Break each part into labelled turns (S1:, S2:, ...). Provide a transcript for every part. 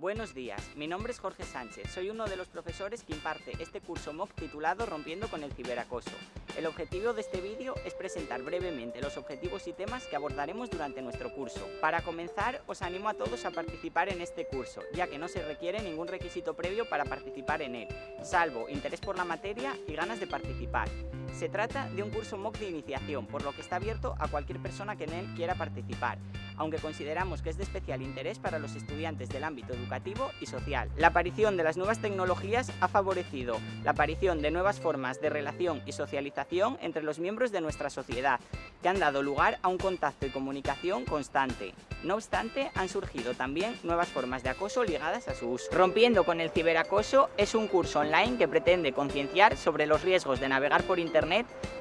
S1: Buenos días, mi nombre es Jorge Sánchez, soy uno de los profesores que imparte este curso MOOC titulado Rompiendo con el ciberacoso. El objetivo de este vídeo es presentar brevemente los objetivos y temas que abordaremos durante nuestro curso. Para comenzar, os animo a todos a participar en este curso, ya que no se requiere ningún requisito previo para participar en él, salvo interés por la materia y ganas de participar. Se trata de un curso MOOC de iniciación, por lo que está abierto a cualquier persona que en él quiera participar, aunque consideramos que es de especial interés para los estudiantes del ámbito educativo y social. La aparición de las nuevas tecnologías ha favorecido la aparición de nuevas formas de relación y socialización entre los miembros de nuestra sociedad, que han dado lugar a un contacto y comunicación constante. No obstante, han surgido también nuevas formas de acoso ligadas a su uso. Rompiendo con el ciberacoso es un curso online que pretende concienciar sobre los riesgos de navegar por Internet,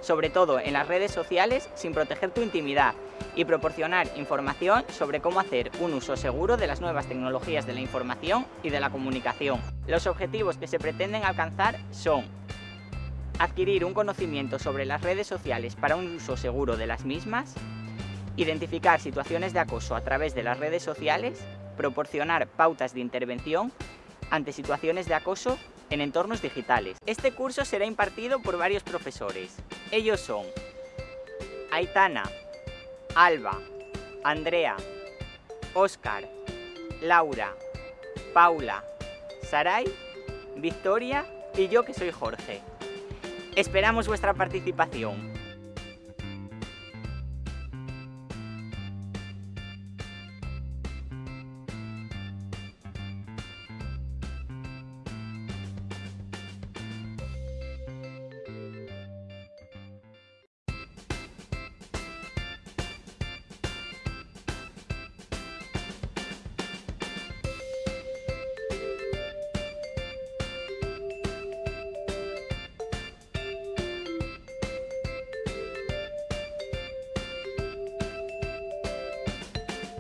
S1: sobre todo en las redes sociales, sin proteger tu intimidad y proporcionar información sobre cómo hacer un uso seguro de las nuevas tecnologías de la información y de la comunicación. Los objetivos que se pretenden alcanzar son adquirir un conocimiento sobre las redes sociales para un uso seguro de las mismas, identificar situaciones de acoso a través de las redes sociales, proporcionar pautas de intervención ante situaciones de acoso en entornos digitales. Este curso será impartido por varios profesores. Ellos son Aitana, Alba, Andrea, Óscar, Laura, Paula, Saray, Victoria y yo que soy Jorge. Esperamos vuestra participación.